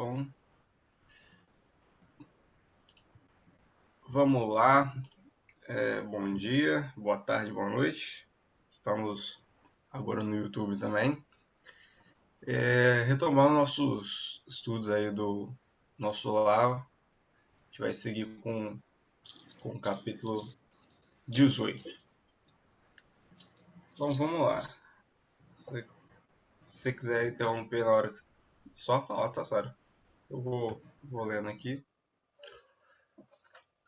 Então, vamos lá. É, bom dia, boa tarde, boa noite. Estamos agora no YouTube também. É, retomando nossos estudos aí do nosso lar, a gente vai seguir com, com o capítulo 18. Então vamos lá. Se, se você quiser interromper na hora que só falar, tá, Sara? Eu vou, vou lendo aqui.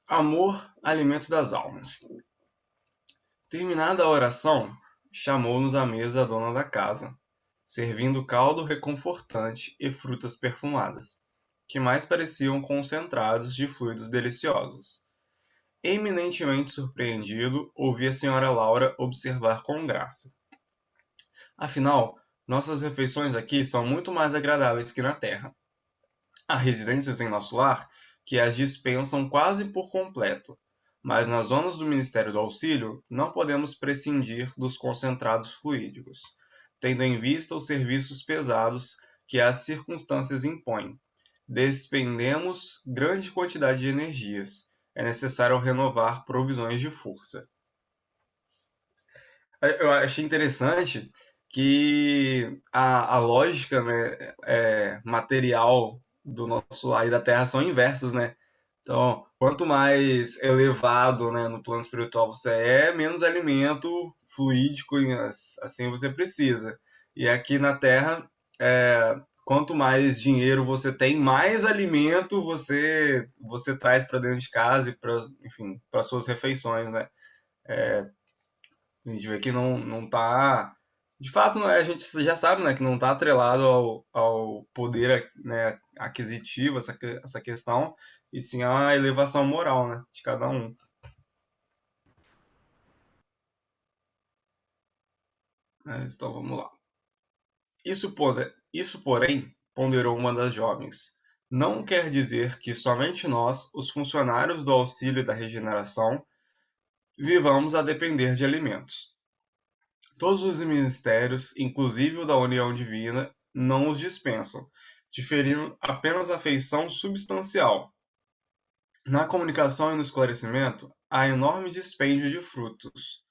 Amor, alimento das almas. Terminada a oração, chamou-nos à mesa a dona da casa, servindo caldo reconfortante e frutas perfumadas, que mais pareciam concentrados de fluidos deliciosos. Eminentemente surpreendido, ouvi a senhora Laura observar com graça. Afinal, nossas refeições aqui são muito mais agradáveis que na terra. Há residências em nosso lar que as dispensam quase por completo, mas nas zonas do Ministério do Auxílio não podemos prescindir dos concentrados fluídicos, tendo em vista os serviços pesados que as circunstâncias impõem. Despendemos grande quantidade de energias. É necessário renovar provisões de força. Eu achei interessante que a, a lógica né, é, material do nosso lar e da Terra são inversas, né? Então, quanto mais elevado né, no plano espiritual você é, menos alimento fluídico assim você precisa. E aqui na Terra, é, quanto mais dinheiro você tem, mais alimento você você traz para dentro de casa e para enfim para suas refeições, né? É, a gente vê que não não está de fato, é, a gente já sabe né, que não está atrelado ao, ao poder né, aquisitivo, essa, essa questão, e sim à elevação moral né, de cada um. Então vamos lá. Isso, isso, porém, ponderou uma das jovens, não quer dizer que somente nós, os funcionários do auxílio da regeneração, vivamos a depender de alimentos. Todos os ministérios, inclusive o da união divina, não os dispensam, diferindo apenas a feição substancial. Na comunicação e no esclarecimento, há enorme dispêndio de frutos.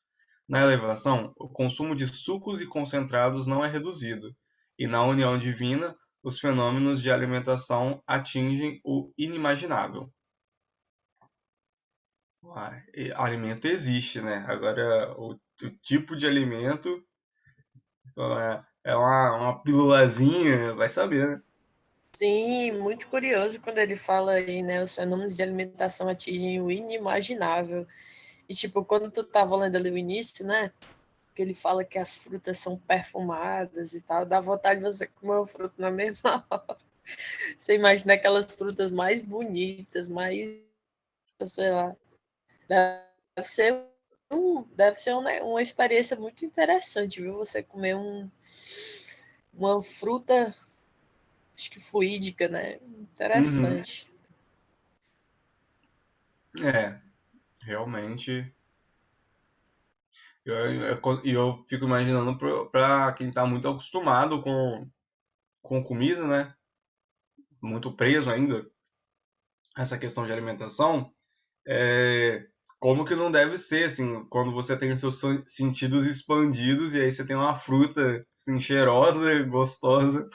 Na elevação, o consumo de sucos e concentrados não é reduzido, e na união divina, os fenômenos de alimentação atingem o inimaginável. Uai, alimento existe, né? Agora, o tipo de alimento. É, é uma, uma vai saber, né? Sim, muito curioso quando ele fala aí, né? Os fenômenos de alimentação atingem o inimaginável. E, tipo, quando tu tava lendo ali o início, né? Que ele fala que as frutas são perfumadas e tal, dá vontade de você comer o fruto na mesma hora. Você imagina aquelas frutas mais bonitas, mais. sei lá. Deve ser deve ser um, né, uma experiência muito interessante, viu? Você comer um, uma fruta, acho que fluídica, né? Interessante. Uhum. É, realmente. E eu, eu, eu, fico imaginando para quem está muito acostumado com, com comida, né? Muito preso ainda essa questão de alimentação, é, como que não deve ser, assim, quando você tem seus sentidos expandidos e aí você tem uma fruta, assim, cheirosa, gostosa,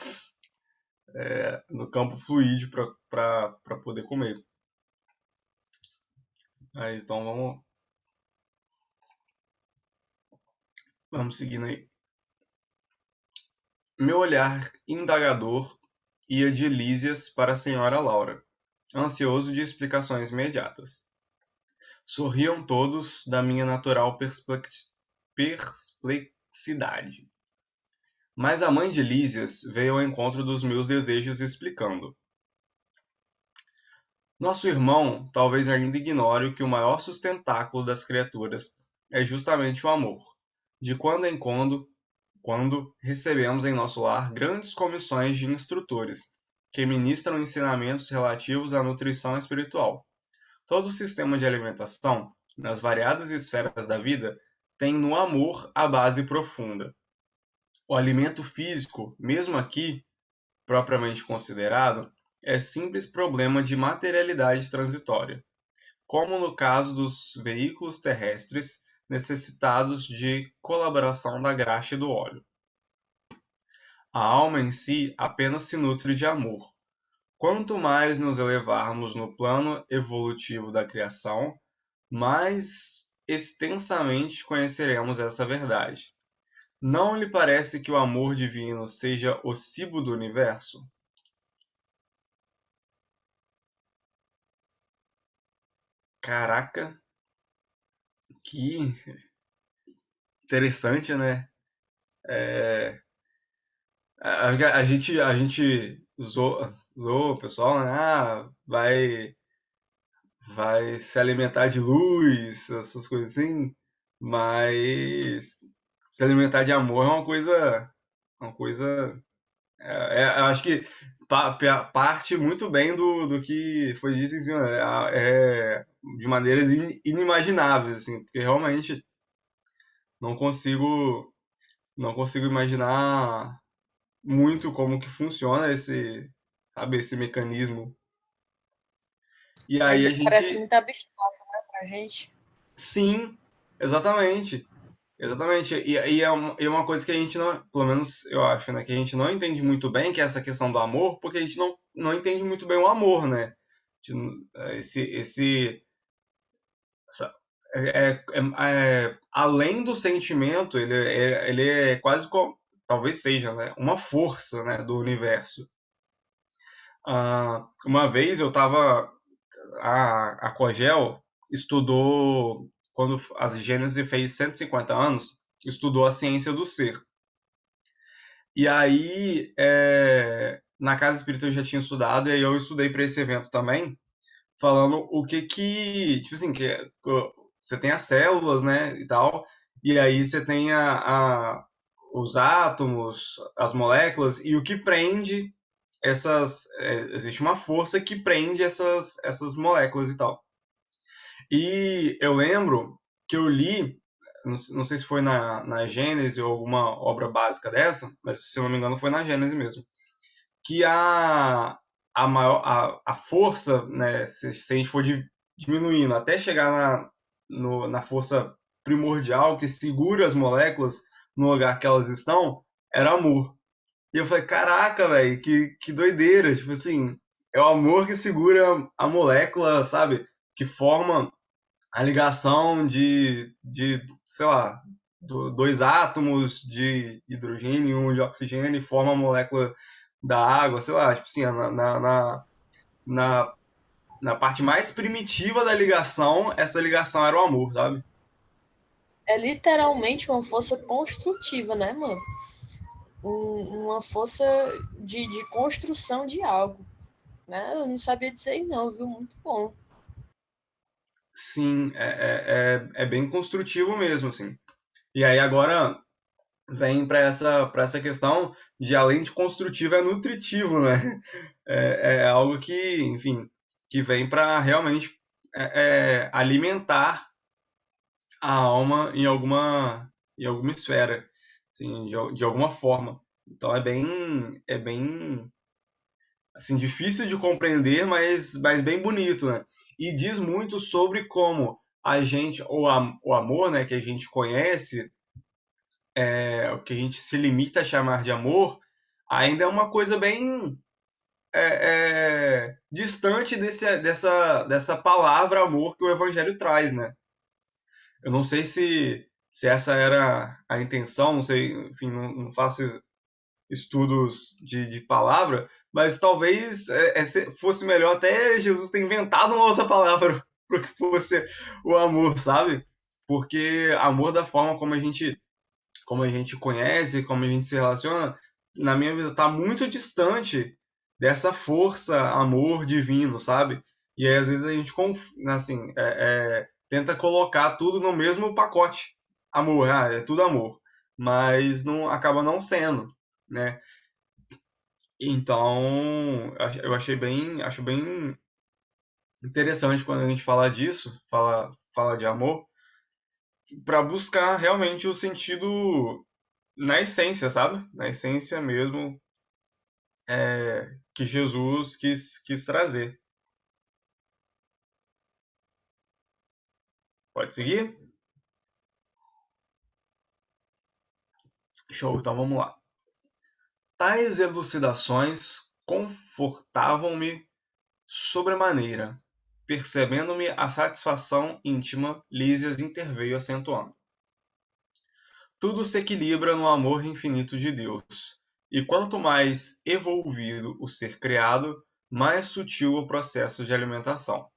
é, no campo fluídeo para poder comer. Aí, então vamos... Vamos seguindo aí. Meu olhar indagador ia de Lísias para a senhora Laura, ansioso de explicações imediatas. Sorriam todos da minha natural perplexidade. Mas a mãe de Lísias veio ao encontro dos meus desejos explicando. Nosso irmão talvez ainda ignore que o maior sustentáculo das criaturas é justamente o amor. De quando em quando, quando recebemos em nosso lar grandes comissões de instrutores que ministram ensinamentos relativos à nutrição espiritual. Todo o sistema de alimentação, nas variadas esferas da vida, tem no amor a base profunda. O alimento físico, mesmo aqui, propriamente considerado, é simples problema de materialidade transitória, como no caso dos veículos terrestres necessitados de colaboração da graxa e do óleo. A alma em si apenas se nutre de amor. Quanto mais nos elevarmos no plano evolutivo da criação, mais extensamente conheceremos essa verdade. Não lhe parece que o amor divino seja o cibo do universo? Caraca, que interessante, né? É, a, a, gente, a gente usou, usou o pessoal, né? Ah, vai, vai se alimentar de luz, essas coisas assim, mas se alimentar de amor é uma coisa, uma coisa, é, é, acho que parte muito bem do, do que foi dito em cima, é, é de maneiras inimagináveis, assim, porque realmente não consigo não consigo imaginar muito como que funciona esse, sabe, esse mecanismo. E aí a gente parece muito abstrato, né, pra gente. Sim, exatamente. Exatamente. E, e, é uma, e é uma coisa que a gente não, pelo menos eu acho, né, que a gente não entende muito bem, que é essa questão do amor, porque a gente não, não entende muito bem o amor, né? Esse, esse é, é, é, além do sentimento, ele, é, ele é quase como, talvez seja, né, uma força né, do universo. Uh, uma vez eu estava. A, a Cogel estudou, quando a Gênese fez 150 anos, estudou a ciência do ser. E aí, é, na Casa Espírita eu já tinha estudado, e aí eu estudei para esse evento também, falando o que que. Tipo assim, que você tem as células, né, e tal, e aí você tem a, a, os átomos, as moléculas, e o que prende essas. É, existe uma força que prende essas, essas moléculas e tal. E eu lembro que eu li, não, não sei se foi na, na Gênese ou alguma obra básica dessa, mas se eu não me engano foi na Gênese mesmo, que a, a, maior, a, a força, né, se, se a gente for diminuindo até chegar na, no, na força primordial que segura as moléculas no lugar que elas estão, era amor. E eu falei, caraca, velho, que, que doideira. Tipo assim, é o amor que segura a molécula, sabe? Que forma a ligação de, de sei lá, dois átomos de hidrogênio e um de oxigênio e forma a molécula da água, sei lá, tipo assim, na, na, na, na parte mais primitiva da ligação, essa ligação era o amor, sabe? É literalmente uma força construtiva, né, mano? Um, uma força de, de construção de algo. Né? Eu não sabia dizer não, viu? Muito bom. Sim, é, é, é, é bem construtivo mesmo, assim. E aí agora vem para essa, essa questão de além de construtivo é nutritivo, né? É, é algo que, enfim, que vem para realmente é, é, alimentar a alma em alguma em alguma esfera, assim, de, de alguma forma. Então é bem é bem assim difícil de compreender, mas mas bem bonito, né? E diz muito sobre como a gente o, o amor, né, que a gente conhece, é, o que a gente se limita a chamar de amor, ainda é uma coisa bem é, é, distante desse, dessa, dessa palavra amor que o Evangelho traz, né? Eu não sei se, se essa era a intenção, não sei, enfim, não, não faço estudos de, de palavra, mas talvez é, é fosse melhor até Jesus ter inventado uma outra palavra para que fosse o amor, sabe? Porque amor da forma como a gente como a gente conhece, como a gente se relaciona, na minha vida está muito distante dessa força, amor divino, sabe? E aí, às vezes, a gente, assim, é, é, tenta colocar tudo no mesmo pacote. Amor, ah, é tudo amor. Mas não acaba não sendo, né? Então, eu achei bem, acho bem interessante quando a gente fala disso, fala, fala de amor, para buscar realmente o sentido na essência, sabe? Na essência mesmo, é, que Jesus quis, quis trazer. Pode seguir? Show, então vamos lá. Tais elucidações confortavam-me sobremaneira. Percebendo-me a satisfação íntima, Lísias interveio acentuando. Tudo se equilibra no amor infinito de Deus, e quanto mais evolvido o ser criado, mais sutil o processo de alimentação.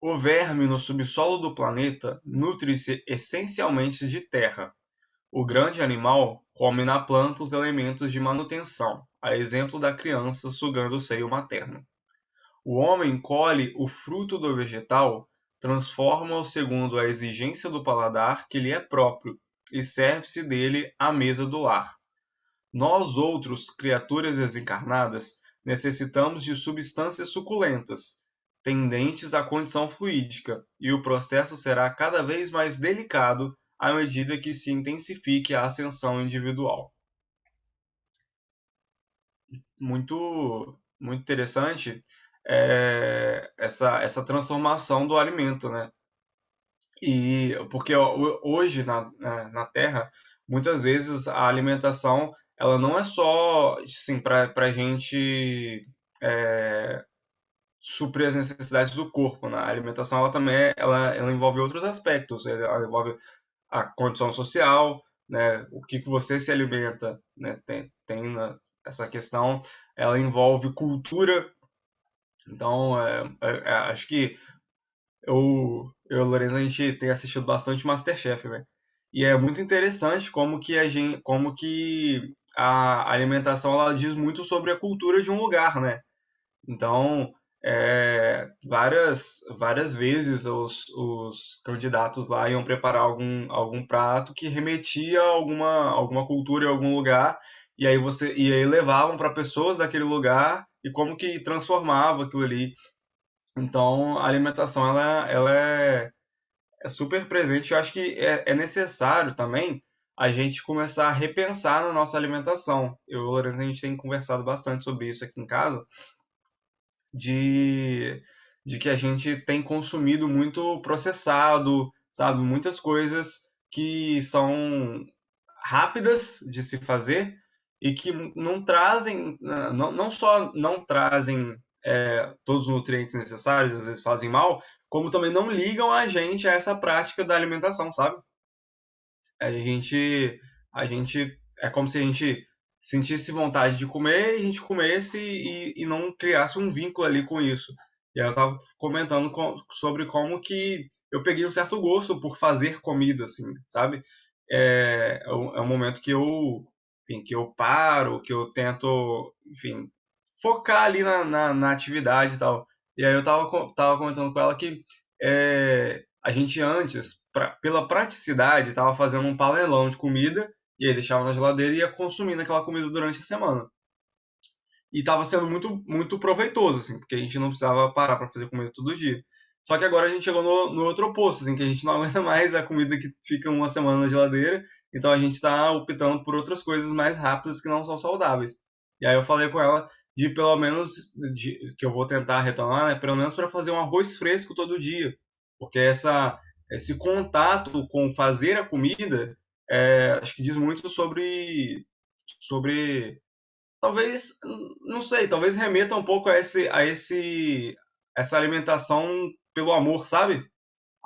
O verme no subsolo do planeta nutre-se essencialmente de terra. O grande animal come na planta os elementos de manutenção, a exemplo da criança sugando o seio materno. O homem colhe o fruto do vegetal, transforma-o segundo a exigência do paladar que lhe é próprio e serve-se dele à mesa do lar. Nós outros, criaturas desencarnadas, necessitamos de substâncias suculentas, tendentes à condição fluídica, e o processo será cada vez mais delicado à medida que se intensifique a ascensão individual. Muito, muito interessante é, essa, essa transformação do alimento, né? E porque hoje na, na Terra, muitas vezes a alimentação ela não é só assim, para a gente é, suprir as necessidades do corpo. Né? A alimentação ela também é, ela, ela envolve outros aspectos. Ela envolve a condição social, né? o que, que você se alimenta. Né? Tem, tem né? essa questão. Ela envolve cultura. Então, é, é, é acho que eu, eu e a Lorena, a gente tem assistido bastante Masterchef, né? E é muito interessante como que a gente, como que a alimentação ela diz muito sobre a cultura de um lugar, né? Então, é, várias, várias vezes os, os candidatos lá iam preparar algum, algum prato que remetia a alguma, alguma cultura em algum lugar e aí você e aí levavam para pessoas daquele lugar e como que transformava aquilo ali. Então, a alimentação ela, ela é, é super presente. Eu acho que é, é necessário também a gente começar a repensar na nossa alimentação. Eu e o Lourenço, a gente tem conversado bastante sobre isso aqui em casa, de, de que a gente tem consumido muito processado, sabe? Muitas coisas que são rápidas de se fazer e que não trazem, não, não só não trazem é, todos os nutrientes necessários, às vezes fazem mal, como também não ligam a gente a essa prática da alimentação, sabe? a gente, a gente é como se a gente sentisse vontade de comer e a gente comesse e, e não criasse um vínculo ali com isso. E aí eu estava comentando com, sobre como que eu peguei um certo gosto por fazer comida, assim, sabe? É, é, um, é um momento que eu, enfim, que eu paro, que eu tento, enfim, focar ali na, na, na atividade e tal. E aí eu tava, tava comentando com ela que é, a gente antes, pra, pela praticidade, estava fazendo um panelão de comida e aí deixava na geladeira e ia consumindo aquela comida durante a semana. E estava sendo muito, muito proveitoso, assim, porque a gente não precisava parar para fazer comida todo dia. Só que agora a gente chegou no, no outro oposto, assim, que a gente não aguenta mais a comida que fica uma semana na geladeira, então a gente está optando por outras coisas mais rápidas que não são saudáveis. E aí eu falei com ela de pelo menos, de, que eu vou tentar retomar, né, pelo menos para fazer um arroz fresco todo dia porque essa, esse contato com fazer a comida, é, acho que diz muito sobre, sobre talvez, não sei, talvez remeta um pouco a esse, a esse, essa alimentação pelo amor, sabe?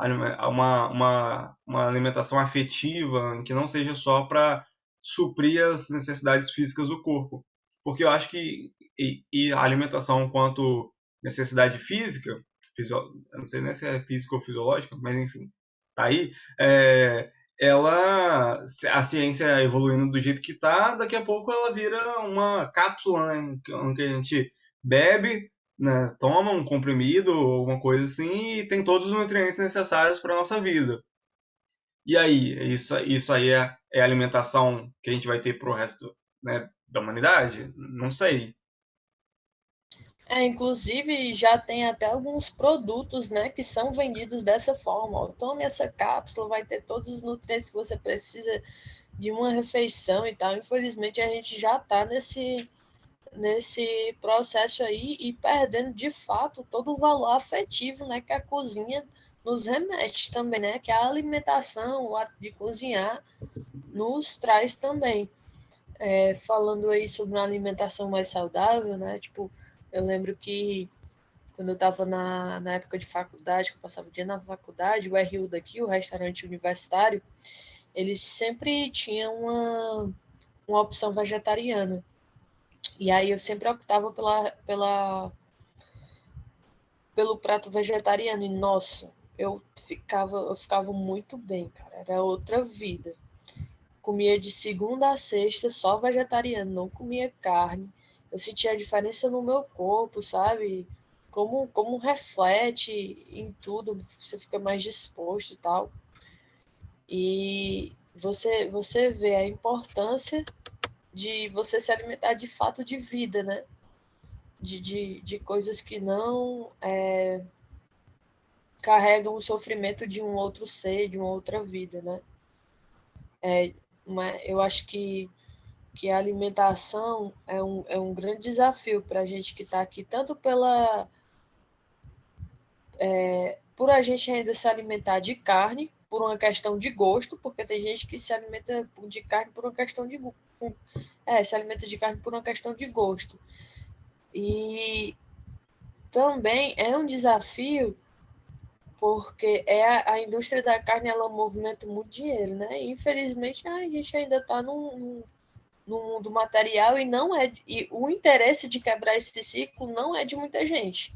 Uma, uma, uma alimentação afetiva, que não seja só para suprir as necessidades físicas do corpo. Porque eu acho que e, e a alimentação quanto necessidade física, fisio... não sei nem se é físico ou fisiológica, mas enfim, tá aí, é, ela, a ciência evoluindo do jeito que está, daqui a pouco ela vira uma cápsula, né, que a gente bebe, né, toma um comprimido, alguma coisa assim, e tem todos os nutrientes necessários para a nossa vida. E aí, isso, isso aí é, é a alimentação que a gente vai ter para o resto né, da humanidade? Não sei. É, inclusive já tem até alguns produtos, né, que são vendidos dessa forma. Ó, tome essa cápsula, vai ter todos os nutrientes que você precisa de uma refeição e tal. Infelizmente a gente já está nesse nesse processo aí e perdendo de fato todo o valor afetivo né, que a cozinha nos remete também, né? Que a alimentação, o ato de cozinhar, nos traz também. É, falando aí sobre uma alimentação mais saudável, né? Tipo, eu lembro que quando eu estava na, na época de faculdade, que eu passava o dia na faculdade, o RU daqui, o restaurante universitário, eles sempre tinham uma, uma opção vegetariana. E aí eu sempre optava pela, pela, pelo prato vegetariano. E, nossa, eu ficava, eu ficava muito bem, cara. Era outra vida. Comia de segunda a sexta só vegetariano, não comia carne. Eu sentia a diferença no meu corpo, sabe? Como, como reflete em tudo, você fica mais disposto e tal. E você, você vê a importância de você se alimentar de fato de vida, né? De, de, de coisas que não é, carregam o sofrimento de um outro ser, de uma outra vida, né? É, uma, eu acho que, que a alimentação é um, é um grande desafio para a gente que está aqui, tanto pela é, por a gente ainda se alimentar de carne, por uma questão de gosto, porque tem gente que se alimenta de carne por uma questão de é, se alimenta de carne por uma questão de gosto. E também é um desafio porque é a, a indústria da carne ela movimenta muito dinheiro, né? Infelizmente a gente ainda está no mundo material e não é e o interesse de quebrar esse ciclo não é de muita gente,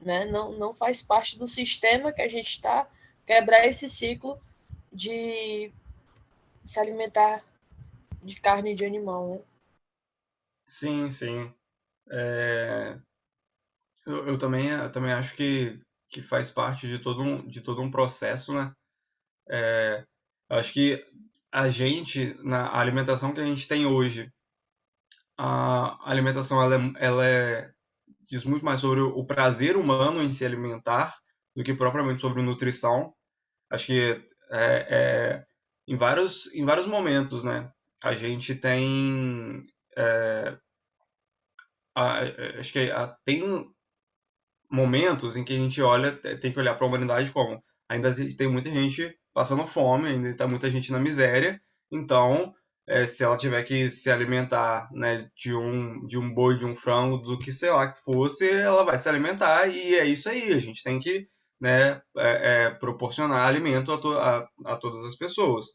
né? Não, não faz parte do sistema que a gente está quebrar esse ciclo de se alimentar de carne de animal, né? Sim, sim. É... Eu, eu, também, eu também acho que, que faz parte de todo um, de todo um processo, né? É... Acho que a gente, na alimentação que a gente tem hoje, a alimentação ela é, ela é, diz muito mais sobre o prazer humano em se alimentar do que propriamente sobre nutrição. Acho que é, é, em, vários, em vários momentos, né? A gente tem. É, a, acho que a, tem momentos em que a gente olha, tem que olhar para a humanidade como ainda tem muita gente passando fome, ainda está muita gente na miséria, então é, se ela tiver que se alimentar né, de, um, de um boi, de um frango, do que sei lá que fosse, ela vai se alimentar e é isso aí. A gente tem que né, é, é, proporcionar alimento a, to a, a, todas as pessoas.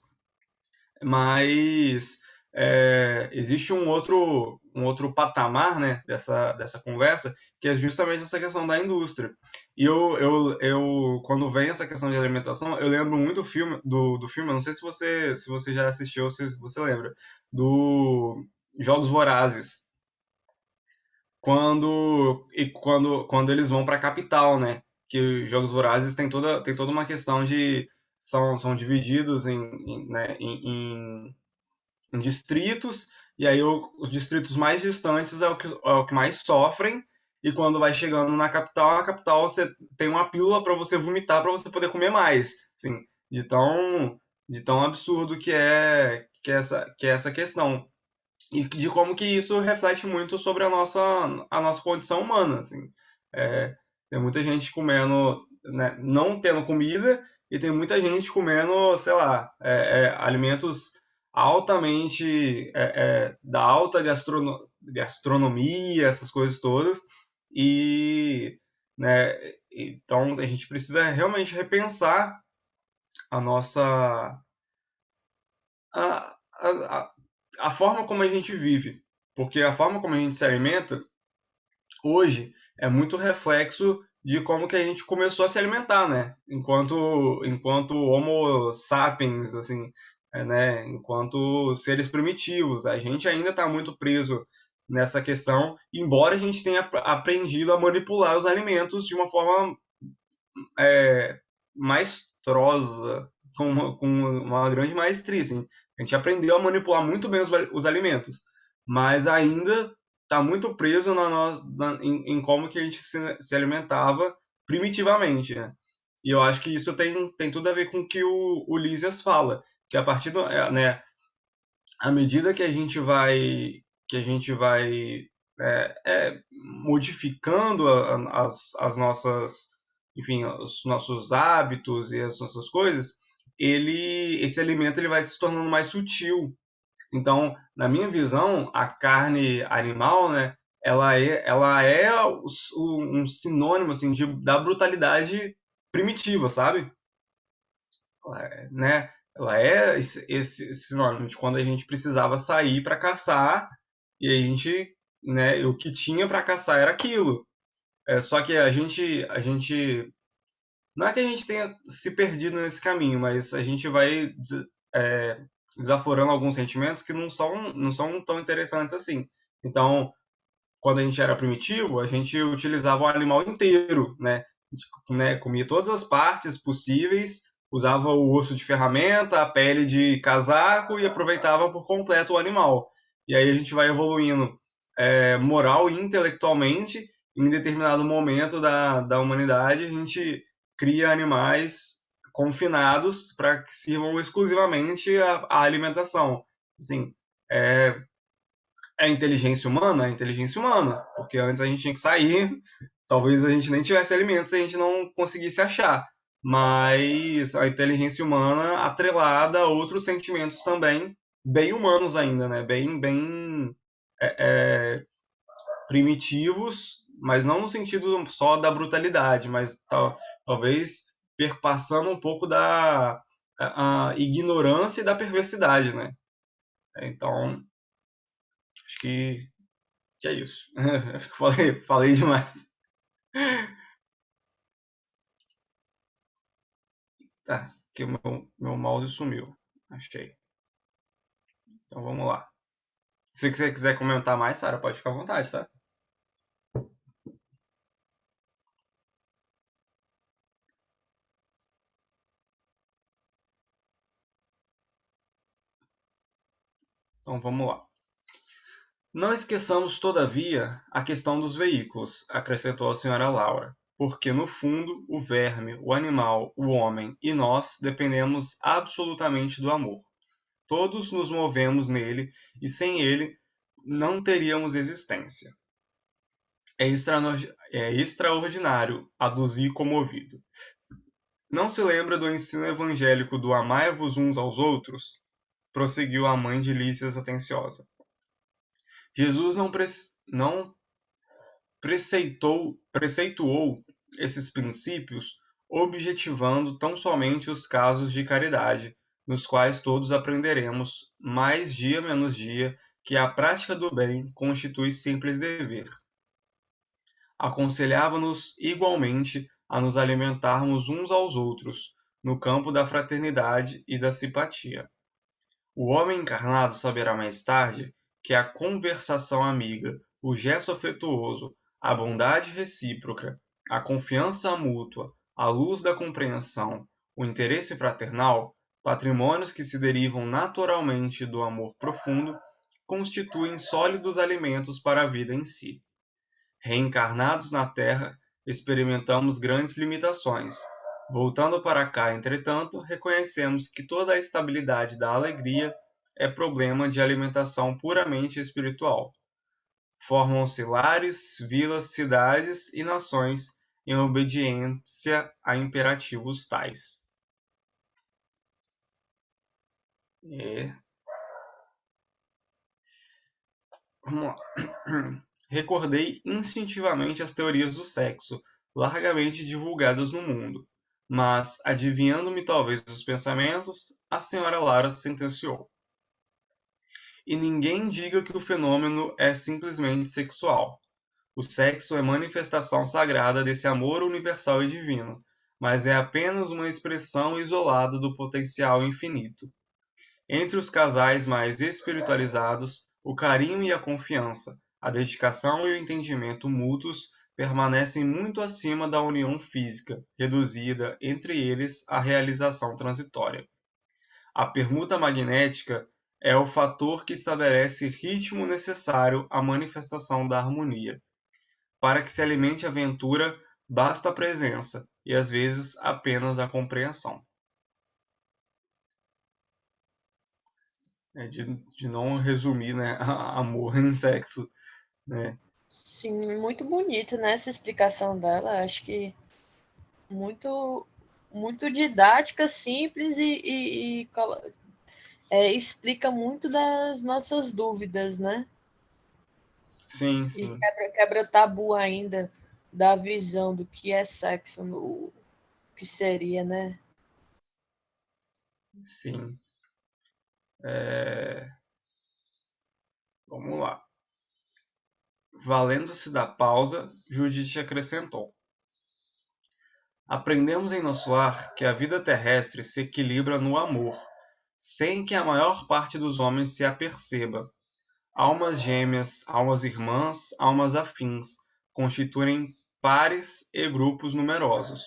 Mas é, existe um outro, um outro patamar né, dessa, dessa conversa, que é justamente essa questão da indústria. E eu, eu, eu quando vem essa questão de alimentação, eu lembro muito do filme, do, do filme, não sei se você, se você já assistiu ou se você lembra, do Jogos Vorazes. Quando, e quando, quando eles vão para a capital, né? que os Jogos Vorazes tem toda, tem toda uma questão de. São, são divididos em, em, né, em, em distritos, e aí o, os distritos mais distantes é o, que, é o que mais sofrem, e quando vai chegando na capital, na capital você tem uma pílula para você vomitar para você poder comer mais. Assim, de tão, de tão absurdo que é, que é, essa, que é essa questão. E de como que isso reflete muito sobre a nossa, a nossa condição humana. Assim. É, tem muita gente comendo, né, não tendo comida, e tem muita gente comendo, sei lá, é, é, alimentos altamente é, é, da alta gastrono gastronomia, essas coisas todas. E, né, então a gente precisa realmente repensar a nossa a, a, a forma como a gente vive, porque a forma como a gente se alimenta hoje é muito reflexo de como que a gente começou a se alimentar, né? Enquanto, enquanto Homo sapiens, assim, né? Enquanto seres primitivos, a gente ainda está muito preso nessa questão, embora a gente tenha aprendido a manipular os alimentos de uma forma é, maestrosa, com uma, com uma grande maestria. Assim. A gente aprendeu a manipular muito bem os, os alimentos, mas ainda está muito preso na, na, em, em, como que a gente se, se, alimentava primitivamente, né? E eu acho que isso tem, tem tudo a ver com o que o, o fala, que a partir do, é, né, à medida que a gente vai que a gente vai é, é, modificando a, as, as nossas, enfim, os nossos hábitos e as nossas coisas, ele, esse alimento ele vai se tornando mais sutil. Então, na minha visão, a carne animal, né, ela é, ela é um sinônimo assim de, da brutalidade primitiva, sabe? Ela é, né? Ela é esse, esse sinônimo de quando a gente precisava sair para caçar e a gente, né? O que tinha para caçar era aquilo. É, só que a gente, a gente não é que a gente tenha se perdido nesse caminho, mas a gente vai é, desaforando alguns sentimentos que não são, não são tão interessantes assim. Então, quando a gente era primitivo, a gente utilizava o animal inteiro, né? né? Comia todas as partes possíveis, usava o osso de ferramenta, a pele de casaco e aproveitava por completo o animal. E aí a gente vai evoluindo é, moral e intelectualmente. Em determinado momento da, da humanidade, a gente cria animais confinados para que sirvam exclusivamente a, alimentação. Assim, é, é inteligência humana? É inteligência humana, porque antes a gente tinha que sair, talvez a gente nem tivesse alimentos a gente não conseguisse achar. Mas a inteligência humana atrelada a outros sentimentos também, bem humanos ainda, né? Bem, bem é, é, primitivos, mas não no sentido só da brutalidade, mas tal, talvez perpassando um pouco da a, a ignorância e da perversidade, né? Então, Acho que, que é isso. Acho que falei, falei demais. Tá, que o meu, meu mouse sumiu. Achei. Então vamos lá. Se você quiser comentar mais, Sara, pode ficar à vontade, tá? Então vamos lá. Não esqueçamos, todavia, a questão dos veículos, acrescentou a senhora Laura, porque, no fundo, o verme, o animal, o homem e nós dependemos absolutamente do amor. Todos nos movemos nele e sem ele não teríamos existência. É, é extraordinário, aduzir comovido. Não se lembra do ensino evangélico do amai-vos uns aos outros? prosseguiu a mãe de Lícias atenciosa. Jesus não, pre não preceitou, preceituou esses princípios objetivando tão somente os casos de caridade, nos quais todos aprenderemos, mais dia menos dia, que a prática do bem constitui simples dever. Aconselhava-nos igualmente a nos alimentarmos uns aos outros, no campo da fraternidade e da simpatia. O homem encarnado saberá mais tarde que a conversação amiga, o gesto afetuoso, a bondade recíproca, a confiança mútua, a luz da compreensão, o interesse fraternal, patrimônios que se derivam naturalmente do amor profundo, constituem sólidos alimentos para a vida em si. Reencarnados na Terra, experimentamos grandes limitações. Voltando para cá, entretanto, reconhecemos que toda a estabilidade da alegria é problema de alimentação puramente espiritual. Formam-se lares, vilas, cidades e nações em obediência a imperativos tais. É. Vamos lá. Recordei instintivamente as teorias do sexo, largamente divulgadas no mundo, mas, adivinhando-me talvez os pensamentos, a senhora Lara sentenciou e ninguém diga que o fenômeno é simplesmente sexual. O sexo é manifestação sagrada desse amor universal e divino, mas é apenas uma expressão isolada do potencial infinito. Entre os casais mais espiritualizados, o carinho e a confiança, a dedicação e o entendimento mútuos permanecem muito acima da união física, reduzida entre eles à realização transitória. A permuta magnética é o fator que estabelece ritmo necessário à manifestação da harmonia. Para que se alimente a aventura, basta a presença e às vezes apenas a compreensão. É de, de não resumir né, amor em sexo. Né? Sim, muito bonita, né, essa explicação dela. Acho que muito, muito didática, simples e, e, e é, explica muito das nossas dúvidas, né? Sim, sim. E quebra, quebra tabu ainda da visão do que é sexo, no, que seria, né? Sim. É... Vamos lá. Valendo-se da pausa, Judite acrescentou. Aprendemos em nosso lar que a vida terrestre se equilibra no amor, sem que a maior parte dos homens se aperceba. Almas gêmeas, almas irmãs, almas afins, constituem pares e grupos numerosos,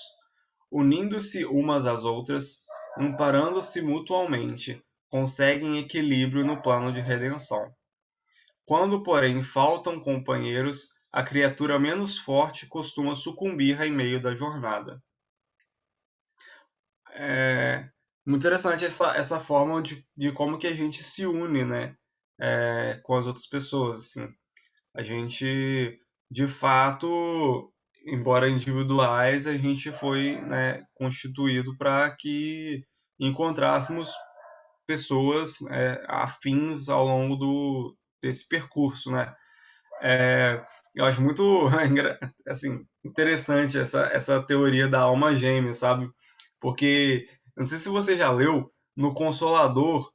unindo-se umas às outras, amparando-se mutualmente, conseguem equilíbrio no plano de redenção. Quando, porém, faltam companheiros, a criatura menos forte costuma sucumbir em meio da jornada. É muito interessante essa, essa forma de, de como que a gente se une, né, é, com as outras pessoas, assim. A gente, de fato, embora individuais, a gente foi né, constituído para que encontrássemos pessoas é, afins ao longo do, desse percurso, né? É, eu acho muito assim, interessante essa, essa teoria da alma gêmea, sabe? Porque, não sei se você já leu, no Consolador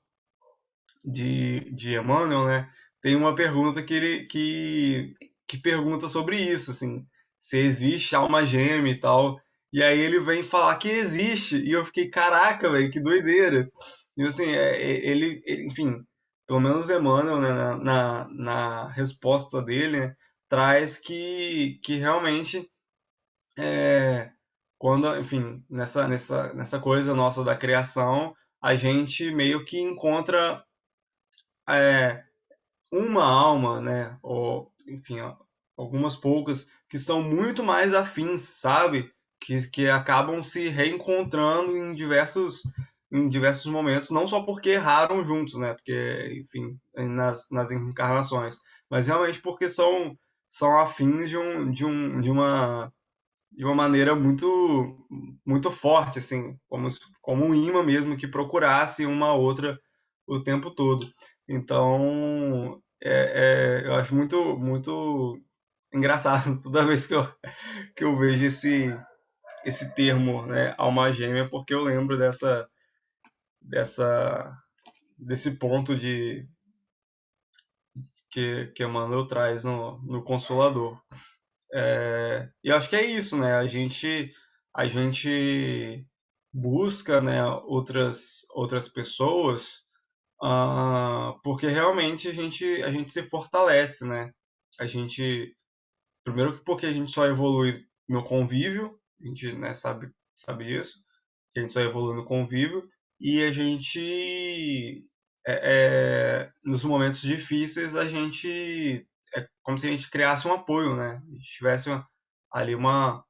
de, de Emmanuel, né? Tem uma pergunta que ele que, que pergunta sobre isso, assim, se existe alma gêmea e tal. E aí ele vem falar que existe. E eu fiquei, caraca, velho, que doideira. E assim, é, é, ele, ele, enfim, pelo menos Emmanuel, né, na, na, na, resposta dele, né, traz que, que realmente, é, quando, enfim, nessa, nessa, nessa coisa nossa da criação, a gente meio que encontra é, uma alma, né, ou, enfim, algumas poucas, que são muito mais afins, sabe? Que, que acabam se reencontrando em diversos em diversos momentos, não só porque erraram juntos, né? Porque, enfim, nas, nas encarnações, mas realmente porque são, são afins de, um, de, um, de, uma, de uma maneira muito, muito forte, assim, como, como um imã mesmo que procurasse uma outra o tempo todo. Então, é, é, eu acho muito, muito engraçado toda vez que eu, que eu vejo esse, esse termo, né, alma gêmea, porque eu lembro dessa dessa desse ponto de que, que Emmanuel traz no, no Consolador. É, e acho que é isso, né? A gente a gente busca, né, outras outras pessoas uh, porque realmente a gente a gente se fortalece, né? A gente primeiro porque a gente só evolui no convívio, a gente né, sabe sabe isso, a gente só evolui no convívio e a gente é, é, nos momentos difíceis a gente é como se a gente criasse um apoio, né? A gente tivesse ali uma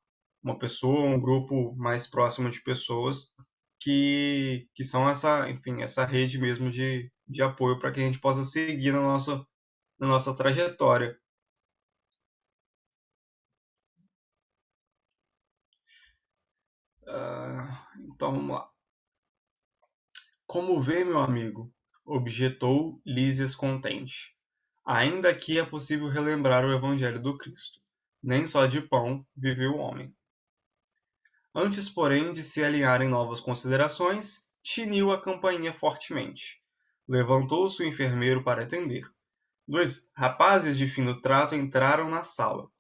uma pessoa, um grupo mais próximo de pessoas que, que são essa, enfim, essa rede mesmo de, de apoio para que a gente possa seguir na nossa, na nossa trajetória. Uh, então vamos lá. Como vê, meu amigo? objetou Lísias contente. Ainda aqui é possível relembrar o Evangelho do Cristo. Nem só de pão vive o homem. Antes, porém, de se alinharem novas considerações, tiniu a campainha fortemente. Levantou-se o enfermeiro para atender. Dois rapazes de fino trato entraram na sala.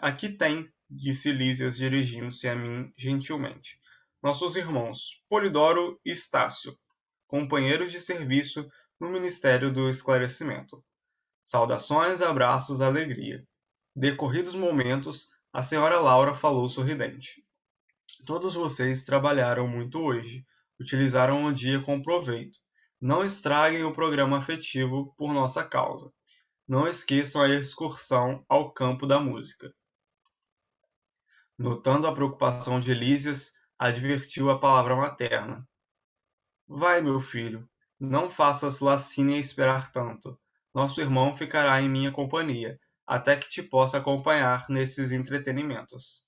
Aqui tem, disse Lísias dirigindo-se a mim gentilmente. Nossos irmãos, Polidoro e Estácio, companheiros de serviço no Ministério do Esclarecimento. Saudações, abraços, alegria. Decorridos momentos, a senhora Laura falou sorridente. Todos vocês trabalharam muito hoje, utilizaram o dia com proveito. Não estraguem o programa afetivo por nossa causa. Não esqueçam a excursão ao campo da música. Notando a preocupação de Elísias, advertiu a palavra materna. Vai, meu filho, não faças lacínia esperar tanto. Nosso irmão ficará em minha companhia. até que te possa acompanhar nesses entretenimentos.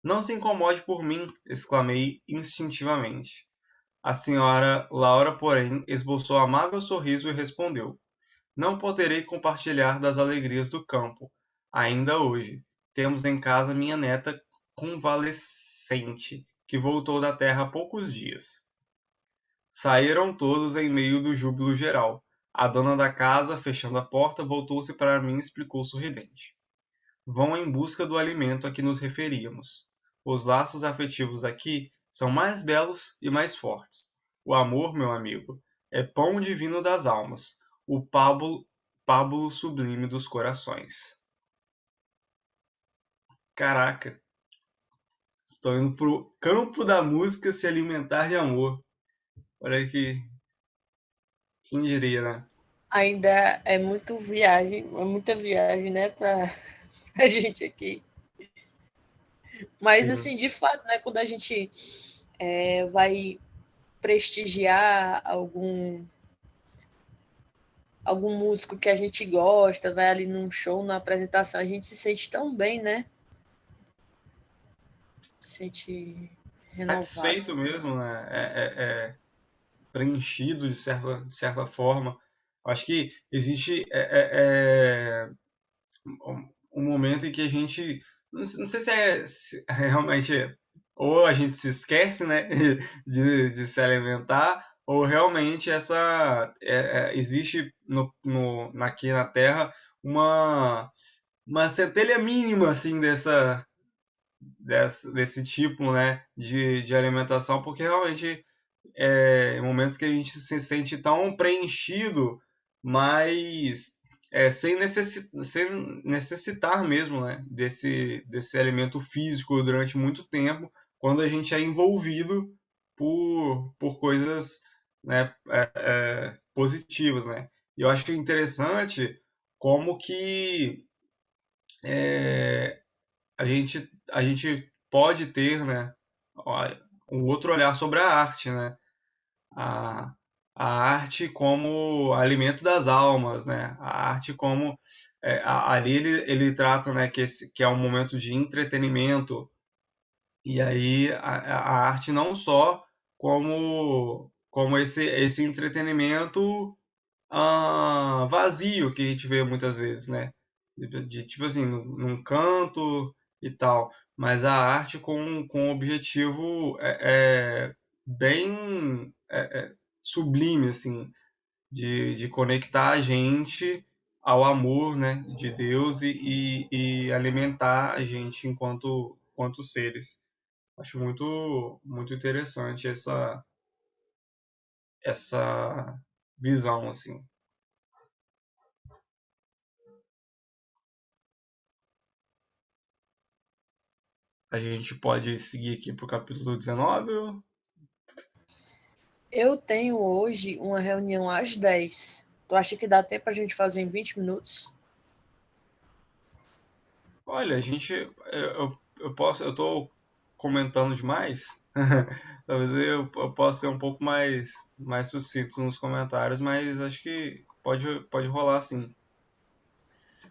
Não se incomode por mim, exclamei instintivamente. A senhora Laura, porém, esboçou amável sorriso e respondeu: Não poderei compartilhar das alegrias do campo, ainda hoje. Temos em casa minha neta convalescente, que voltou da terra há poucos dias. Saíram todos em meio do júbilo geral. A dona da casa, fechando a porta, voltou-se para mim e explicou sorridente. Vão em busca do alimento a que nos referíamos. Os laços afetivos aqui são mais belos e mais fortes. O amor, meu amigo, é pão divino das almas, o pábulo, sublime dos corações. Caraca, estou indo pro campo da música se alimentar de amor. Olha que. Quem diria, né? Ainda é muito viagem, é muita viagem, né, para a gente aqui. Mas, Sim. assim, de fato, né, quando a gente é, vai prestigiar algum algum músico que a gente gosta, vai ali num show, na apresentação, a gente se sente tão bem, né? Se sente renovado. Satisfeito mesmo, né? É, é, é preenchido de certa, de certa forma. Acho que existe é, é, é um momento em que a gente não, sei se é se realmente ou a gente se esquece, né, de, de se alimentar, ou realmente essa é, é, existe no, no, aqui na Terra uma uma centelha mínima assim dessa, dessa desse tipo, né, de, de alimentação, porque realmente é, momentos que a gente se sente tão preenchido, mas é, sem, sem necessitar mesmo né, desse, desse elemento físico durante muito tempo, quando a gente é envolvido por, por coisas né, é, é, positivas. Né? E eu acho interessante como que é, a, gente, a gente pode ter né, um outro olhar sobre a arte. Né? A, a arte como alimento das almas, né? A arte como é, ali ele, ele trata, né, que, esse, que é um momento de entretenimento e aí a, a arte não só como como esse esse entretenimento ah, vazio que a gente vê muitas vezes, né? De, de tipo assim, num, num, canto e tal, mas a arte com, com um objetivo é, é bem é, é sublime, assim, de, de conectar a gente ao amor, né, de Deus e, e, e alimentar a gente enquanto, enquanto seres. Acho muito, muito interessante essa, essa visão, assim. A gente pode seguir aqui para o capítulo 19 eu tenho hoje uma reunião às 10. Tu acha que dá tempo para a gente fazer em 20 minutos? Olha, a gente. Eu, eu posso. Eu tô comentando demais. Talvez eu, eu possa ser um pouco mais, mais sucinto nos comentários, mas acho que pode, pode rolar sim.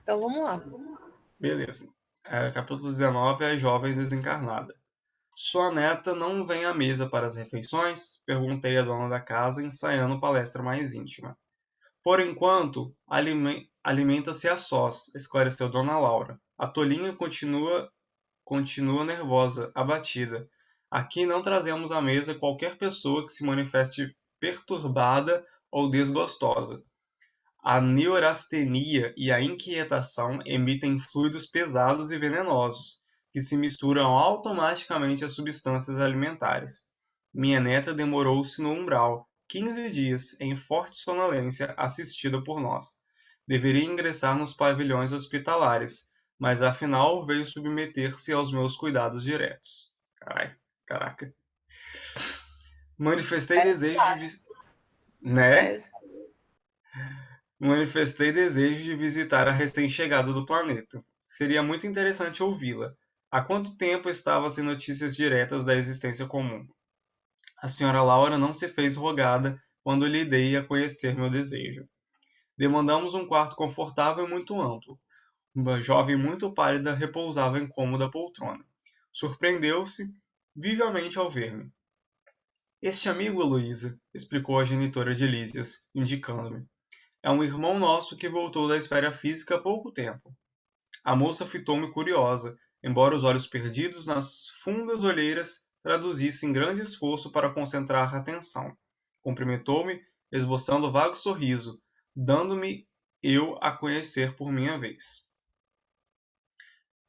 Então vamos lá. Beleza. É, capítulo 19 é a jovem desencarnada. Sua neta não vem à mesa para as refeições? Perguntei à dona da casa, ensaiando palestra mais íntima. Por enquanto, alimenta-se a sós, esclareceu Dona Laura. A tolinha continua, continua nervosa, abatida. Aqui não trazemos à mesa qualquer pessoa que se manifeste perturbada ou desgostosa. A neurastenia e a inquietação emitem fluidos pesados e venenosos, que se misturam automaticamente às substâncias alimentares. Minha neta demorou-se no umbral, quinze dias, em forte sonolência, assistida por nós. Deveria ingressar nos pavilhões hospitalares, mas afinal veio submeter-se aos meus cuidados diretos. Carai, caraca. Manifestei é desejo de. Né? É Manifestei desejo de visitar a recém-chegada do planeta. Seria muito interessante ouvi-la, Há quanto tempo estava sem notícias diretas da existência comum? A senhora Laura não se fez rogada quando lhe dei a conhecer meu desejo. Demandamos um quarto confortável e muito amplo. uma jovem muito pálida repousava em cômoda poltrona. Surpreendeu-se vivamente ao ver-me. Este amigo, Heloísa, explicou a genitora de Lísias, indicando-me, é um irmão nosso que voltou da esfera física há pouco tempo. A moça fitou-me curiosa, embora os olhos perdidos nas fundas olheiras traduzissem grande esforço para concentrar a atenção. Cumprimentou-me, esboçando vago sorriso, dando-me eu a conhecer por minha vez.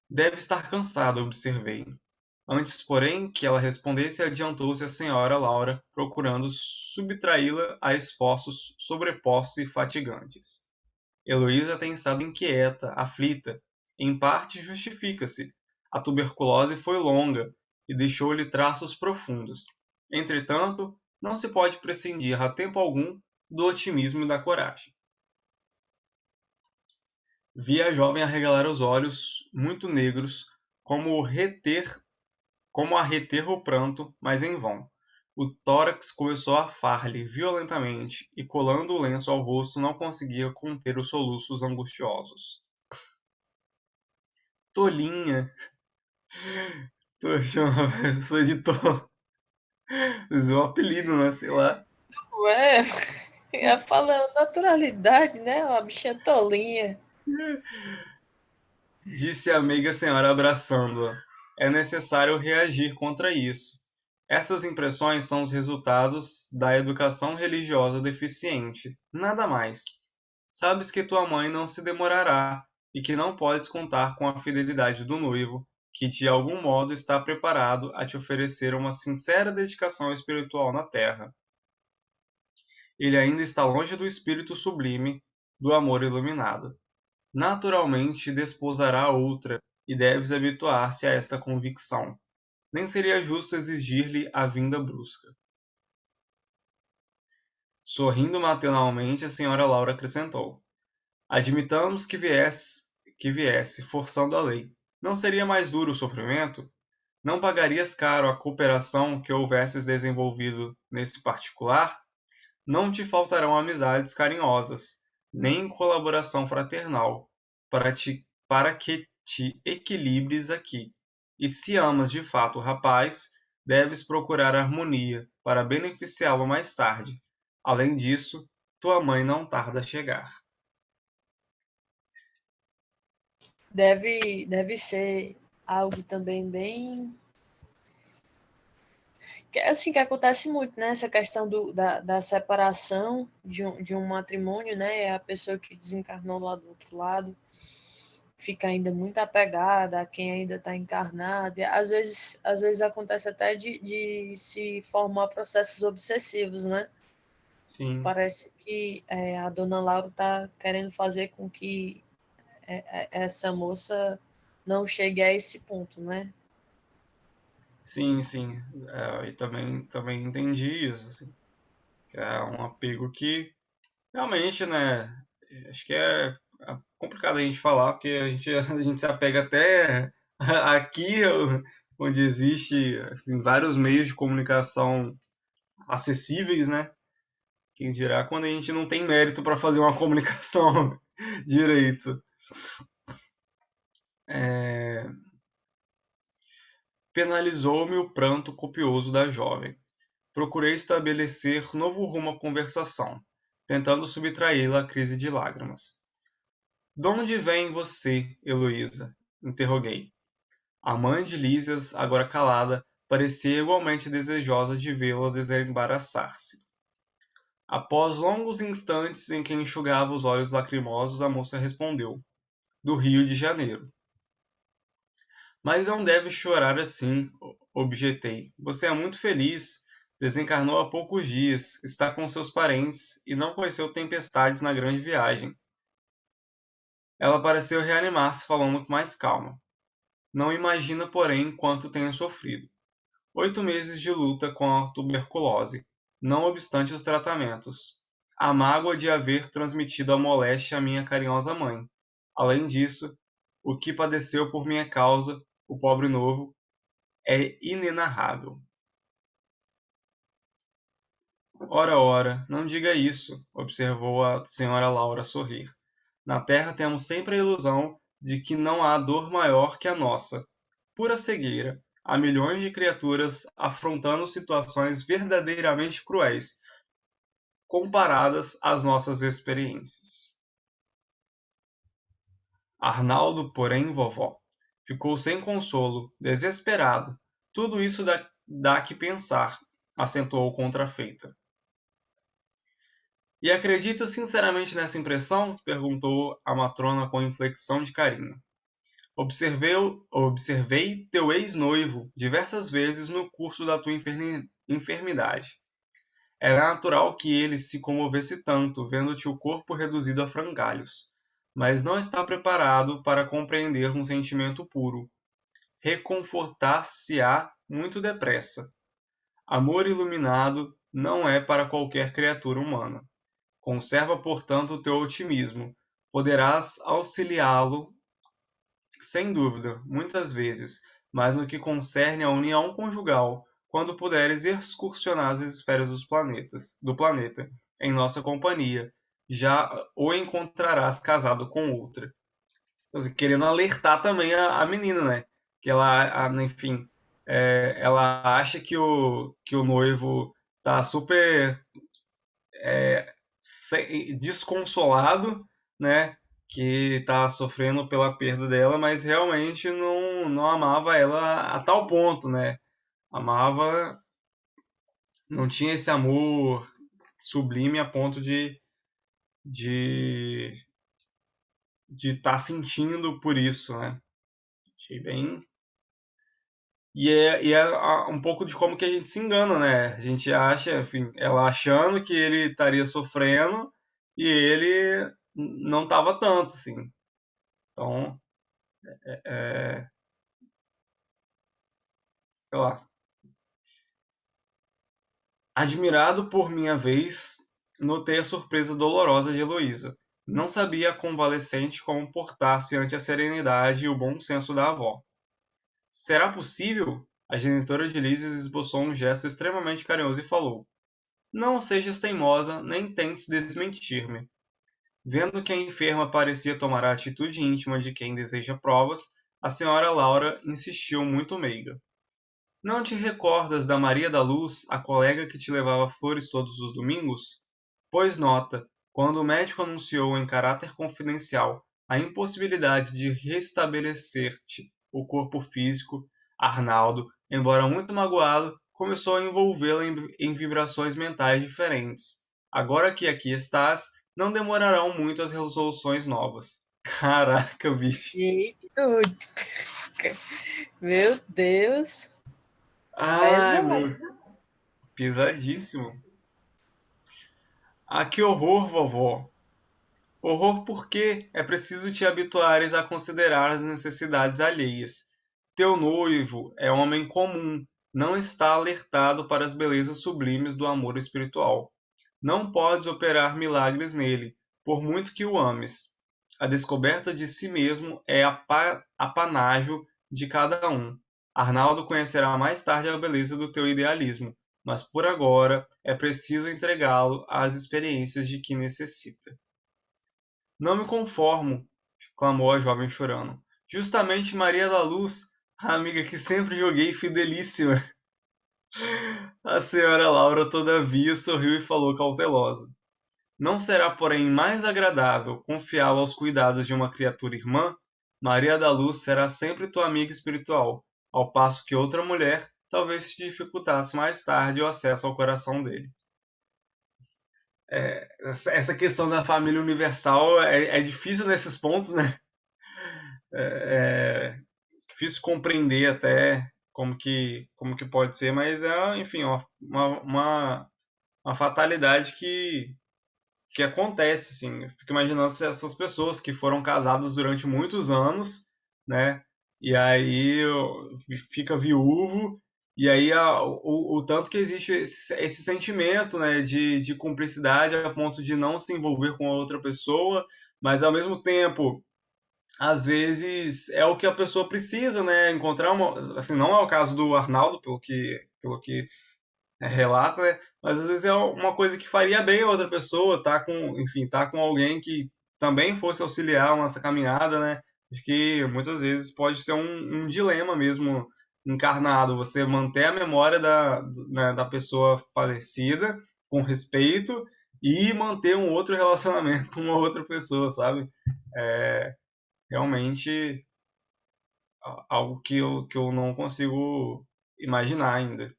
Deve estar cansada, observei. Antes, porém, que ela respondesse, adiantou-se a senhora Laura, procurando subtraí-la a esforços sobrepostos e fatigantes. Heloísa tem estado inquieta, aflita. Em parte justifica-se. A tuberculose foi longa e deixou-lhe traços profundos. Entretanto, não se pode prescindir a tempo algum do otimismo e da coragem. Vi a jovem arregalar os olhos, muito negros, como reter como a reter o pranto, mas em vão. O tórax começou a far-lhe violentamente, e colando o lenço ao rosto não conseguia conter os soluços angustiosos. Tolinha! Tô chamando, sou editor. Isso é um apelido, né? Sei lá. Ué, ia falando naturalidade, né? Uma bichinha tolinha. Disse a amiga senhora abraçando-a é necessário reagir contra isso. Essas impressões são os resultados da educação religiosa deficiente, nada mais. Sabes que tua mãe não se demorará e que não podes contar com a fidelidade do noivo, que de algum modo está preparado a te oferecer uma sincera dedicação espiritual na terra. Ele ainda está longe do espírito sublime do amor iluminado. Naturalmente desposará outra e deves habituar-se a esta convicção. Nem seria justo exigir-lhe a vinda brusca. Sorrindo maternalmente, a senhora Laura acrescentou: Admitamos que viesse, que viesse forçando a lei. Não seria mais duro o sofrimento? Não pagarias caro a cooperação que houvesses desenvolvido nesse particular? Não te faltarão amizades carinhosas, nem colaboração fraternal, para, te, para que te equilibres aqui. E se amas de fato o rapaz, deves procurar harmonia para beneficiá-lo mais tarde. Além disso, tua mãe não tarda a chegar. Deve, deve ser algo também bem assim que acontece muito, né? Essa questão do, da, da separação de um, de um matrimônio, né? É a pessoa que desencarnou lá do outro lado fica ainda muito apegada a quem ainda está encarnado. E às vezes, às vezes acontece até de, de se formar processos obsessivos, né? Sim. Parece que é, a dona Laura está querendo fazer com que é, é, essa moça não chegue a esse ponto, né? Sim, sim. É, e também, também entendi isso. Assim, que é um apego que realmente, né? Acho que é é complicado a gente falar, porque a gente, a gente se apega até aqui, onde existe vários meios de comunicação acessíveis, né? Quem dirá quando a gente não tem mérito para fazer uma comunicação direito. É... Penalizou-me o pranto copioso da jovem. Procurei estabelecer novo rumo à conversação, tentando subtraí-la à crise de lágrimas. Donde vem você, Heloísa? interroguei. A mãe de Lísias, agora calada, parecia igualmente desejosa de vê-la desembaraçar-se. Após longos instantes em que enxugava os olhos lacrimosos, a moça respondeu: Do Rio de Janeiro. Mas não deve chorar assim, objetei. Você é muito feliz. Desencarnou há poucos dias, está com seus parentes e não conheceu tempestades na grande viagem. Ela pareceu reanimar-se falando com mais calma. Não imagina, porém, quanto tenho sofrido. Oito meses de luta com a tuberculose, não obstante os tratamentos. A mágoa de haver transmitido a moléstia à minha carinhosa mãe. Além disso, o que padeceu por minha causa, o pobre novo, é inenarrável. Ora, ora, não diga isso, observou a senhora Laura sorrir. Na Terra temos sempre a ilusão de que não há dor maior que a nossa. Pura cegueira. Há milhões de criaturas afrontando situações verdadeiramente cruéis, comparadas às nossas experiências. Arnaldo, porém, vovó, ficou sem consolo, desesperado. Tudo isso dá, dá que pensar, acentuou contrafeita. E acredita sinceramente nessa impressão? perguntou a matrona com inflexão de carinho. Observei, observei teu ex-noivo diversas vezes no curso da tua enfermidade. Era natural que ele se comovesse tanto, vendo-te o corpo reduzido a frangalhos, mas não está preparado para compreender um sentimento puro. Reconfortar-se-á muito depressa. Amor iluminado não é para qualquer criatura humana. Conserva, portanto, o teu otimismo. Poderás auxiliá-lo, sem dúvida, muitas vezes, mas no que concerne à união conjugal, quando puderes excursionar as esferas dos planetas, do planeta, em nossa companhia, já o encontrarás casado com outra. Assim, querendo alertar também a, a, menina, né? Que ela, a, enfim, é, ela acha que o, que o noivo tá super é, desconsolado, né? Que tá sofrendo pela perda dela, mas realmente não, não amava ela a tal ponto, né? Amava, não tinha esse amor sublime a ponto de de de estar tá sentindo por isso, né? Achei bem e é, e é um pouco de como que a gente se engana, né? A gente acha, enfim, ela achando que ele estaria sofrendo e ele não estava tanto, assim. Então, é, é, sei lá. Admirado por minha vez, notei a surpresa dolorosa de Heloísa. Não sabia a convalescente como portar-se ante a serenidade e o bom senso da avó. Será possível? A genitora de Lises esboçou um gesto extremamente carinhoso e falou: Não sejas teimosa, nem tentes desmentir-me. Vendo que a enferma parecia tomar a atitude íntima de quem deseja provas, a senhora Laura insistiu muito meiga. Não te recordas da Maria da Luz, a colega que te levava flores todos os domingos? Pois nota, quando o médico anunciou em caráter confidencial a impossibilidade de restabelecer-te o corpo físico, Arnaldo, embora muito magoado, começou a envolvê-la em, em vibrações mentais diferentes. Agora que aqui estás, não demorarão muito as resoluções novas. Caraca, bicho. Meu Deus. Ai, meu. Pesadíssimo. Ah, que horror, vovó. Horror porque é preciso te habituares a considerar as necessidades alheias. Teu noivo é homem comum, não está alertado para as belezas sublimes do amor espiritual. Não podes operar milagres nele, por muito que o ames. A descoberta de si mesmo é apanágio de cada um. Arnaldo conhecerá mais tarde a beleza do teu idealismo, mas por agora é preciso entregá-lo às experiências de que necessita. Não me conformo, clamou a jovem chorando. Justamente Maria da Luz, a amiga que sempre joguei fidelíssima. A senhora Laura, todavia, sorriu e falou cautelosa. Não será, porém, mais agradável confiá-lo aos cuidados de uma criatura irmã? Maria da Luz será sempre tua amiga espiritual, ao passo que outra mulher talvez te dificultasse mais tarde o acesso ao coração dele é, essa questão da família universal é, é difícil nesses pontos, né? É, é, difícil compreender até como que, como que pode ser, mas é, enfim, uma, uma, uma fatalidade que, que acontece, assim. Eu fico imaginando se essas pessoas que foram casadas durante muitos anos, né? E aí fica viúvo e aí a, o, o, tanto que existe esse, esse, sentimento né, de, de cumplicidade a ponto de não se envolver com a outra pessoa, mas ao mesmo tempo, às vezes é o que a pessoa precisa, né? Encontrar uma. Assim, não é o caso do Arnaldo, pelo que, pelo que é, relata, né? Mas às vezes é uma coisa que faria bem a outra pessoa, tá com, enfim, tá com alguém que também fosse auxiliar nessa caminhada, né? Acho que muitas vezes pode ser um, um dilema mesmo encarnado, você manter a memória da, né, da pessoa falecida com respeito e manter um outro relacionamento com uma outra pessoa, sabe? É realmente algo que eu, que eu não consigo imaginar ainda.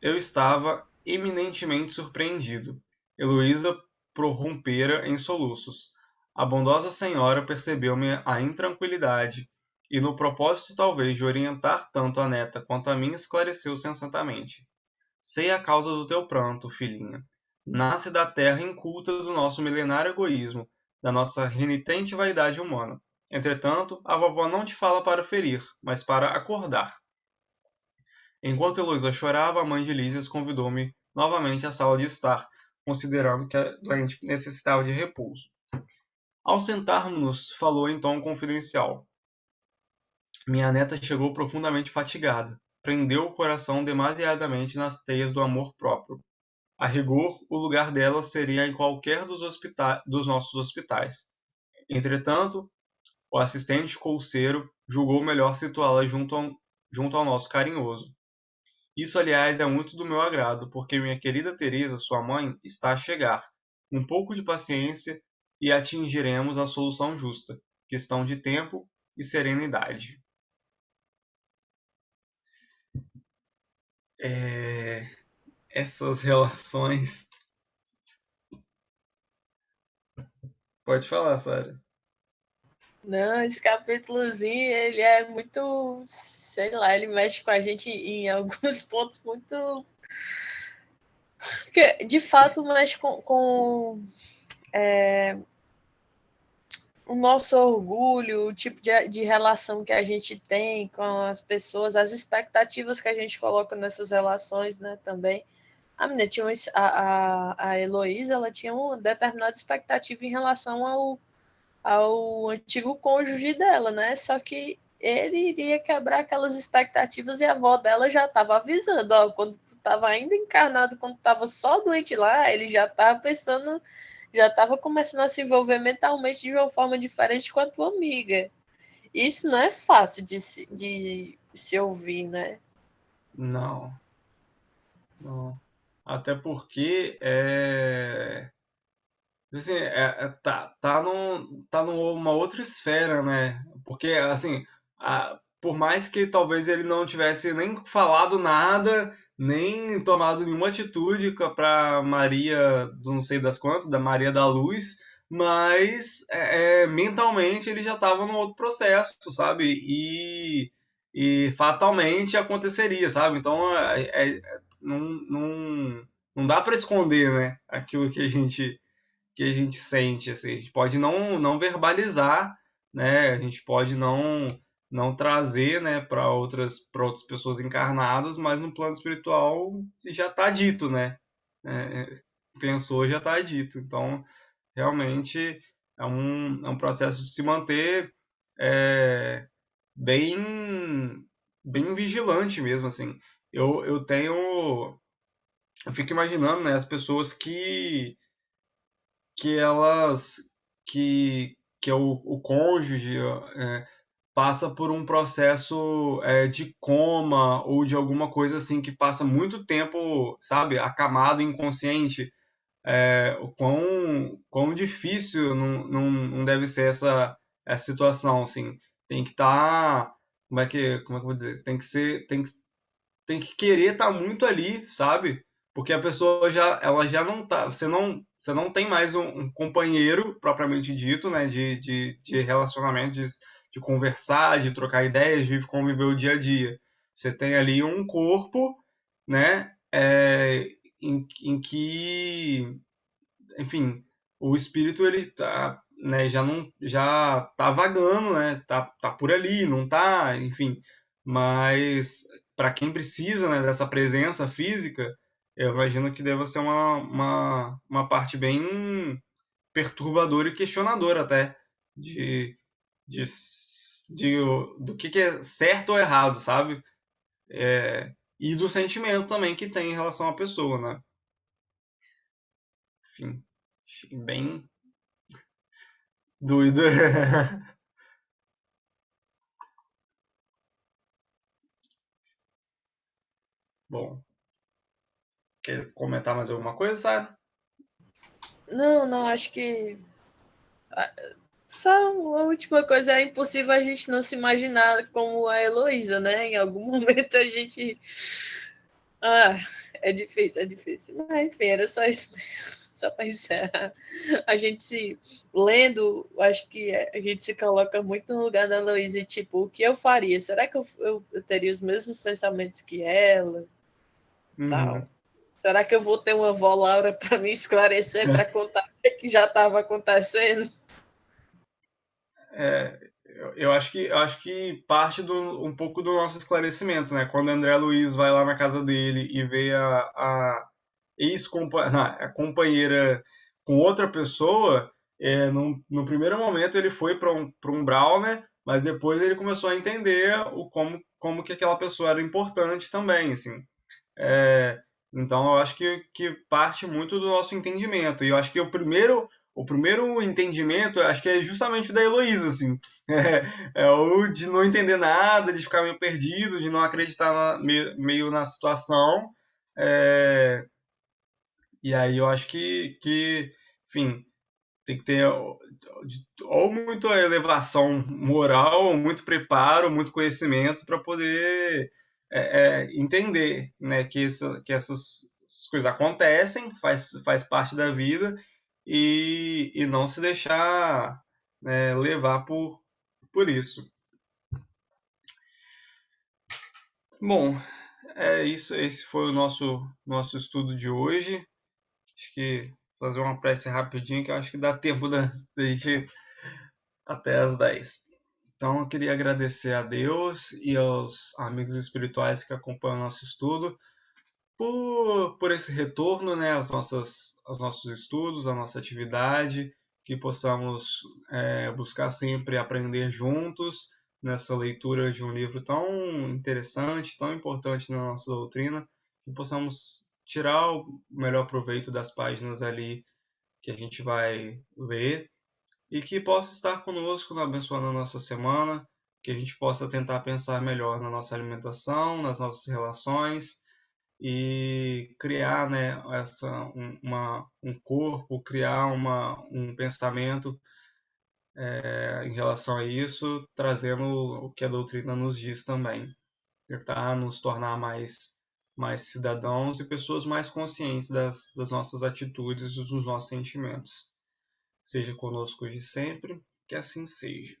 Eu estava eminentemente surpreendido. Heloísa prorrompera em soluços. A bondosa senhora percebeu-me a intranquilidade e, no propósito talvez de orientar tanto a neta quanto a mim, esclareceu sensatamente. Sei a causa do teu pranto, filhinha. Nasce da terra inculta do nosso milenário egoísmo, da nossa renitente vaidade humana. Entretanto, a vovó não te fala para ferir, mas para acordar. Enquanto Heloísa chorava, a mãe de Lísias convidou-me novamente à sala de estar, considerando que a doente necessitava de repouso. Ao sentarmos-nos, falou em tom confidencial. Minha neta chegou profundamente fatigada. Prendeu o coração demasiadamente nas teias do amor próprio. A rigor, o lugar dela seria em qualquer dos, dos nossos hospitais. Entretanto, o assistente colseiro julgou melhor situá-la junto, junto ao nosso carinhoso. Isso, aliás, é muito do meu agrado, porque minha querida Teresa, sua mãe, está a chegar. Um pouco de paciência e atingiremos a solução justa, questão de tempo e serenidade. É... Essas relações. Pode falar, Sara. Não, esse capítulozinho, ele é muito, sei lá, ele mexe com a gente em alguns pontos muito. Porque, de fato, mexe com, com é, o nosso orgulho, o tipo de, de relação que a gente tem com as pessoas, as expectativas que a gente coloca nessas relações, né, também. A menina tinha a, a, a Heloísa, ela tinha uma determinada expectativa em relação ao, ao antigo cônjuge dela, né? Só que ele iria quebrar aquelas expectativas e a avó dela já estava avisando, ó, quando tu estava ainda encarnado, quando estava só doente lá, ele já estava pensando já estava começando a se envolver mentalmente de uma forma diferente com a tua amiga. Isso não é fácil de se, de se ouvir, né? Não. Não. Até porque é. Assim, é, é, tá, tá, num, tá numa outra esfera, né? Porque, assim, a, por mais que talvez ele não tivesse nem falado nada, nem tomado nenhuma atitude para Maria, não sei das quantas, da Maria da Luz, mas é, é mentalmente ele já estava num outro processo, sabe? E, e fatalmente aconteceria, sabe? Então é, é, não, não, não dá para esconder, né? Aquilo que a gente que a gente sente, assim. A gente pode não, não verbalizar, né? A gente pode não não trazer né, para outras, outras pessoas encarnadas, mas no plano espiritual já está dito, né? É, pensou, já está dito. Então, realmente é um, é um processo de se manter é, bem, bem vigilante mesmo, assim. Eu, eu tenho... Eu fico imaginando, né, as pessoas que que elas que que é o, o cônjuge é, passa por um processo é, de coma ou de alguma coisa assim que passa muito tempo, sabe, acamado, inconsciente, é, quão, quão difícil não, não, não deve ser essa, essa situação, assim. Tem que estar, tá, como é que, como é que eu vou dizer, tem que ser, tem que, tem que querer estar tá muito ali, sabe? Porque a pessoa já, ela já não tá, você não, você não tem mais um, um companheiro propriamente dito, né, de, de, de relacionamento, de, de conversar, de trocar ideias, de conviver o dia a dia. Você tem ali um corpo, né, é, em, em que, enfim, o espírito ele tá, né, já não, já tá vagando, né, tá, tá por ali, não tá, enfim, mas para quem precisa, né, dessa presença física, eu imagino que deva ser uma, uma, uma parte bem perturbadora e questionadora até de de, de, do que, que é certo ou errado, sabe? É, e do sentimento também que tem em relação à pessoa, né? enfim, bem doido. Bom, quer comentar mais alguma coisa, Sara? Não, não, acho que só a última coisa, é impossível a gente não se imaginar como a Heloísa, né? Em algum momento a gente. Ah, é difícil, é difícil. Mas enfim, era só isso. Só para encerrar. A gente se lendo, acho que a gente se coloca muito no lugar da Heloísa e tipo, o que eu faria? Será que eu, eu, eu teria os mesmos pensamentos que ela? Uhum. Tal. Será que eu vou ter uma avó Laura para me esclarecer, para contar o que já estava acontecendo? É, eu, acho que eu acho que parte do, um pouco do nosso esclarecimento, né? Quando André Luiz vai lá na casa dele e vê a, a ex-companheira com outra pessoa, é, no, no primeiro momento ele foi para um, um Brawl, né? Mas depois ele começou a entender o como, como que aquela pessoa era importante também, assim. É, então eu acho que, que parte muito do nosso entendimento. E eu acho que o primeiro o primeiro entendimento, acho que é justamente da Heloísa, assim. É, é, o de não entender nada, de ficar meio perdido, de não acreditar na, meio, meio, na situação. É, e aí eu acho que, que, enfim, tem que ter ou muita elevação moral, ou muito preparo, muito conhecimento para poder é, é, entender né, que, essa, que essas coisas acontecem, faz, faz parte da vida e, e não se deixar né, levar por, por isso. Bom, é isso. Esse foi o nosso, nosso estudo de hoje. Acho que fazer uma prece rapidinho, que eu acho que dá tempo da, da gente até as 10. Então, eu queria agradecer a Deus e aos amigos espirituais que acompanham o nosso estudo por, por esse retorno né, às nossas, aos nossos estudos, à nossa atividade, que possamos é, buscar sempre aprender juntos nessa leitura de um livro tão interessante, tão importante na nossa doutrina, que possamos tirar o melhor proveito das páginas ali que a gente vai ler e que possa estar conosco abençoando a nossa semana, que a gente possa tentar pensar melhor na nossa alimentação, nas nossas relações e criar né, essa, um, uma, um corpo, criar uma, um pensamento é, em relação a isso, trazendo o que a doutrina nos diz também. Tentar nos tornar mais, mais cidadãos e pessoas mais conscientes das, das nossas atitudes e dos nossos sentimentos. Seja conosco de sempre, que assim seja.